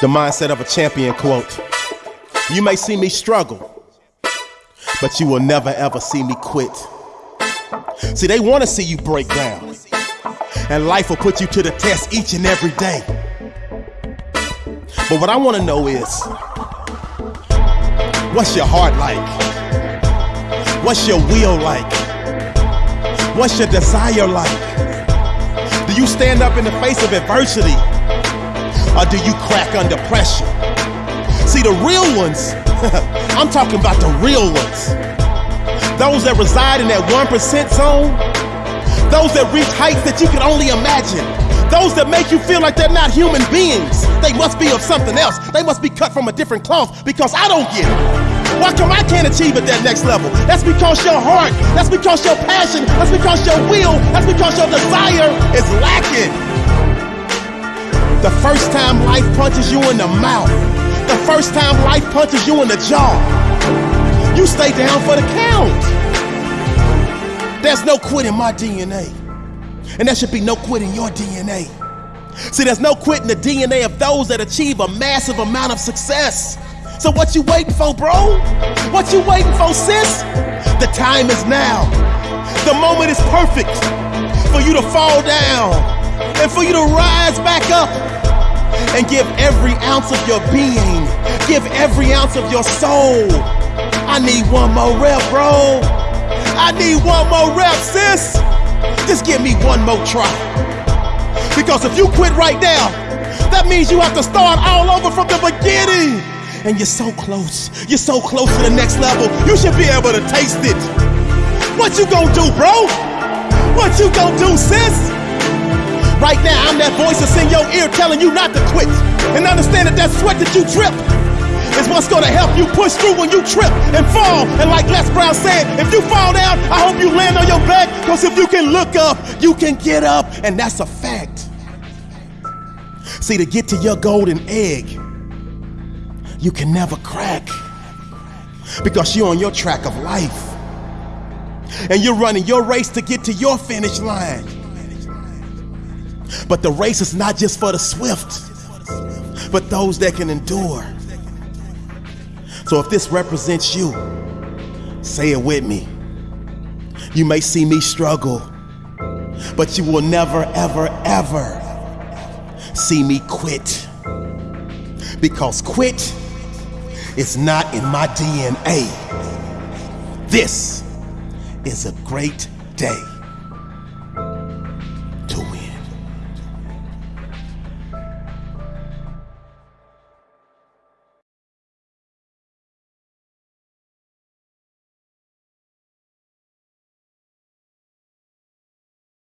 The mindset of a champion quote. You may see me struggle, but you will never ever see me quit. See, they want to see you break down, and life will put you to the test each and every day. But what I want to know is what's your heart like? What's your will like? What's your desire like? Do you stand up in the face of adversity? Or do you crack under pressure? See, the real ones, I'm talking about the real ones. Those that reside in that 1% zone, those that reach heights that you can only imagine, those that make you feel like they're not human beings. They must be of something else. They must be cut from a different cloth because I don't get it. Why come I can't achieve at that next level? That's because your heart, that's because your passion, that's because your will, that's because your desire is lacking. The first time life punches you in the mouth, the first time life punches you in the jaw, you stay down for the count. There's no quit in my DNA, and there should be no quit in your DNA. See, there's no quit in the DNA of those that achieve a massive amount of success. So what you waiting for, bro? What you waiting for, sis? The time is now. The moment is perfect for you to fall down and for you to rise back up and give every ounce of your being, give every ounce of your soul. I need one more rep, bro. I need one more rep, sis. Just give me one more try. Because if you quit right now, that means you have to start all over from the beginning. And you're so close. You're so close to the next level. You should be able to taste it. What you gonna do, bro? What you gonna do, sis? Right now, I'm that voice that's in your ear telling you not to quit. And understand that that sweat that you drip is what's gonna help you push through when you trip and fall. And like Les Brown said, if you fall down, I hope you land on your back. Because if you can look up, you can get up. And that's a fact. See, to get to your golden egg, you can never crack. Because you're on your track of life. And you're running your race to get to your finish line. But the race is not just for the swift, but those that can endure. So if this represents you, say it with me. You may see me struggle, but you will never, ever, ever see me quit. Because quit is not in my DNA. This is a great day.